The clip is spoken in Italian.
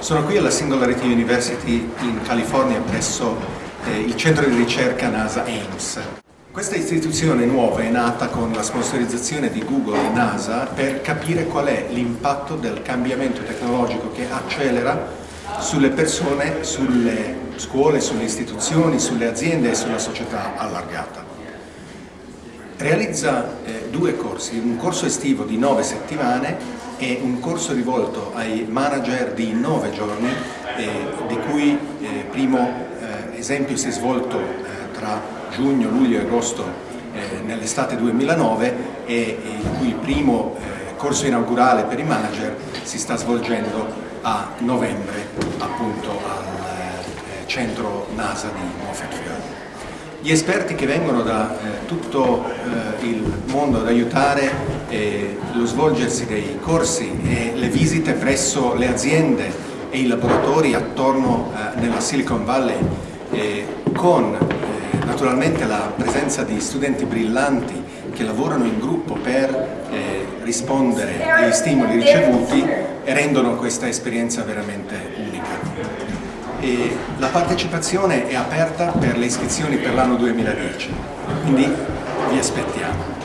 Sono qui alla Singularity University in California presso eh, il centro di ricerca NASA Ames. Questa istituzione nuova è nata con la sponsorizzazione di Google e NASA per capire qual è l'impatto del cambiamento tecnologico che accelera sulle persone, sulle scuole, sulle istituzioni, sulle aziende e sulla società allargata. Realizza eh, due corsi, un corso estivo di nove settimane e un corso rivolto ai manager di nove giorni, eh, di cui eh, primo eh, esempio si è svolto eh, tra giugno, luglio e agosto eh, nell'estate 2009 e il cui primo corso inaugurale per i manager si sta svolgendo a novembre appunto al centro NASA di Moffett Gli esperti che vengono da eh, tutto eh, il mondo ad aiutare eh, lo svolgersi dei corsi e le visite presso le aziende e i laboratori attorno eh, nella Silicon Valley eh, con eh, naturalmente la presenza di studenti brillanti che lavorano in gruppo per rispondere agli stimoli ricevuti rendono questa esperienza veramente unica e la partecipazione è aperta per le iscrizioni per l'anno 2010, quindi vi aspettiamo.